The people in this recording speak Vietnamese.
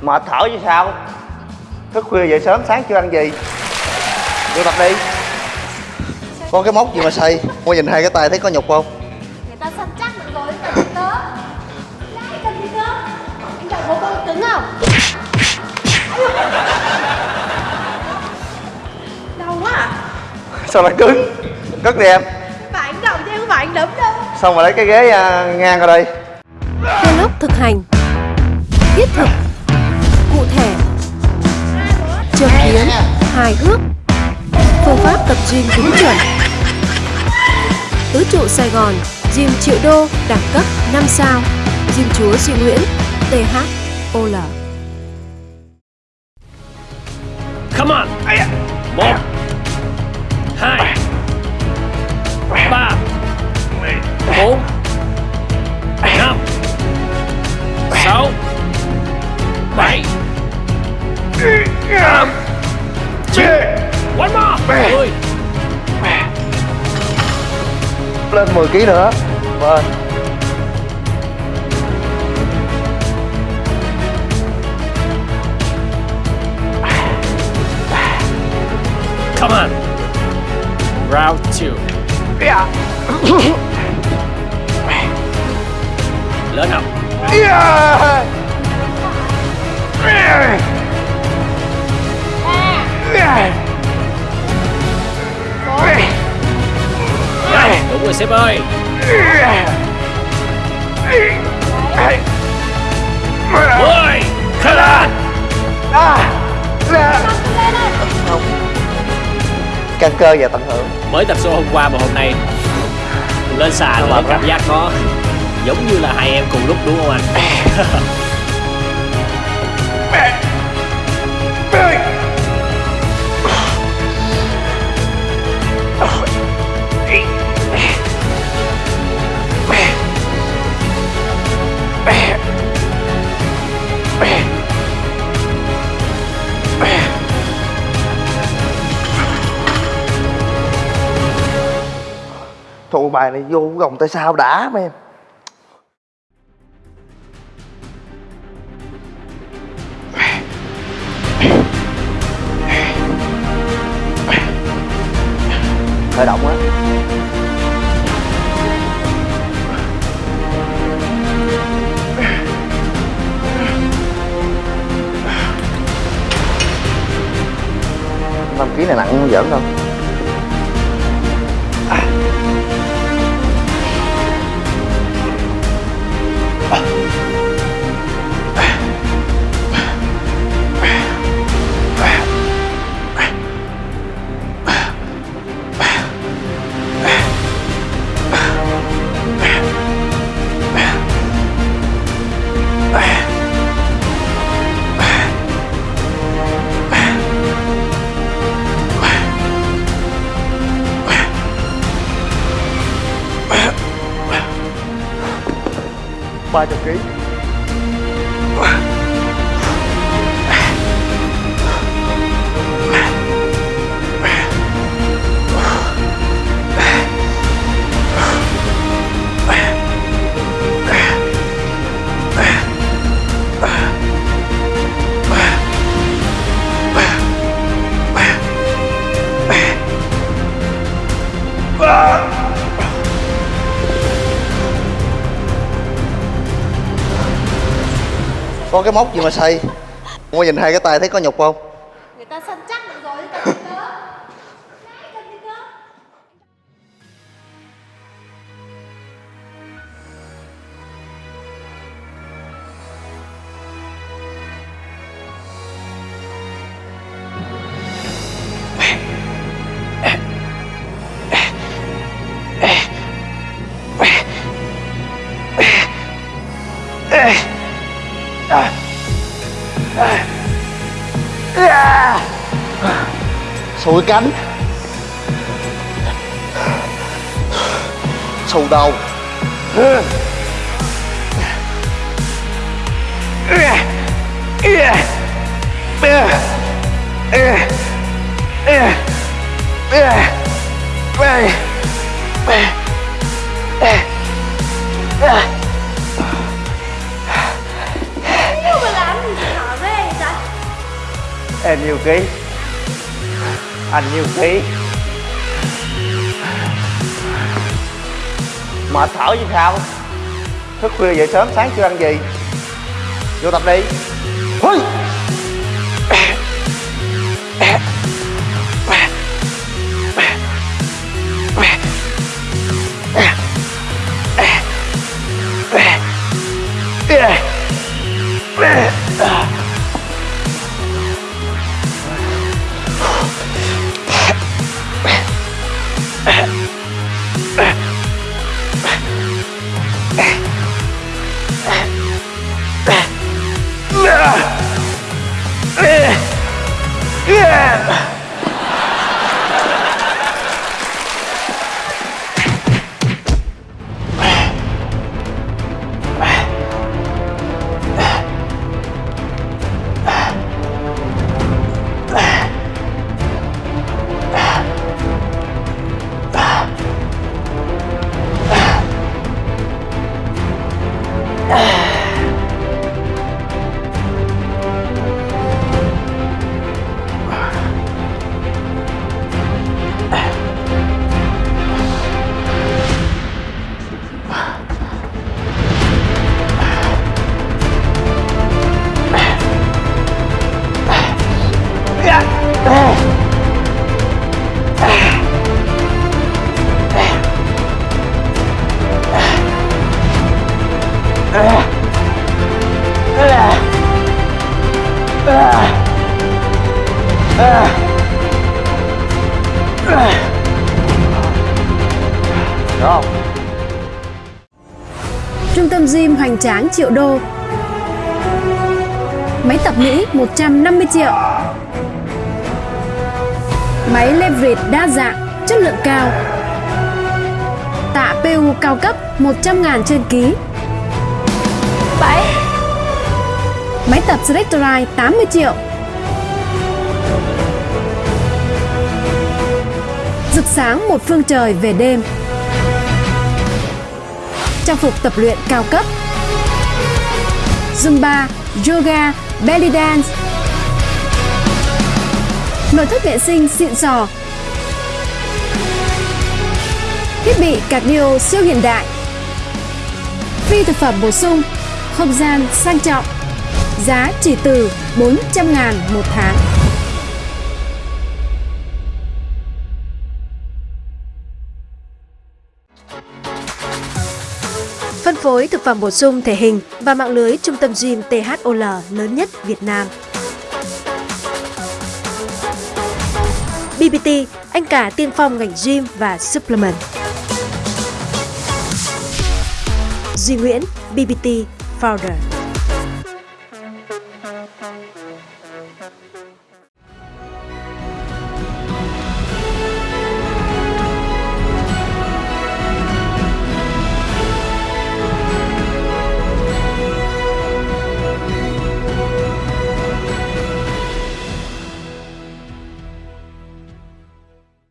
mệt thở chứ sao? Thức khuya dậy sớm sáng chưa ăn gì? Vô tập đi. Có cái móc gì mà xây mua nhìn hai cái tay thấy có nhục không? Người ta săn chắc được rồi cần gì cơ Đấy, cần gì cơ anh đợi bố con cứng không? Đau quá à. Sao lại cứng? Cất đi em. Phải anh đậu chứ không phải anh đấm đâu. Xong rồi lấy cái ghế à, ngang ra đây. Vlog thực hành Thiết thực Châm biếm Hài hước. Phương pháp tập gym đúng chuẩn. Tứ trụ Sài Gòn Gym triệu đô Đẳng cấp 5 sao. Gym chúa Duy Nguyễn THOL Come on. Một. Hai One more. Mười lên 10 kg nữa. Vâng Come on. Round two. Lên nào. Rồi, Đúng rồi sếp ơi. Mười Khởi lên căng cơ và tận hưởng. Mới tập show hôm qua mà hôm nay Lên xà nữa cảm giác nó Giống như là hai em cùng lúc đúng không anh bài này vô gồng tay sao đã, mấy em? Khởi động á. Năm ký này nặng không giỡn đâu 5 of. Có cái móc gì mà xây mua nhìn hai cái tay thấy có nhục không? Người ta săn sủi cánh. Xù đầu. Em yêu ký anh nhiều ký Mệt thở gì sao? Thức khuya dậy sớm, sáng chưa ăn gì? Vô tập đi. Hôi Yeah. Không? Trung tâm gym hoành tráng triệu đô. Máy tập Mỹ 150 triệu. Máy leverage đa dạng, chất lượng cao. Tạ PU cao cấp 100 ngàn trên ký. 7 Máy tập Selectorite 80 triệu Rực sáng một phương trời về đêm. Trang phục tập luyện cao cấp. Zumba, Yoga, Belly Dance. Nội thất vệ sinh xịn sò. Thiết bị cardio siêu hiện đại. Phi thực phẩm bổ sung Không gian sang trọng. Giá chỉ từ 400 ngàn một tháng. Phối thực phẩm bổ sung thể hình và mạng lưới trung tâm gym THOL lớn nhất Việt Nam. BBT, anh cả tiên phong ngành gym và supplement. Duy Nguyễn, BBT Founder.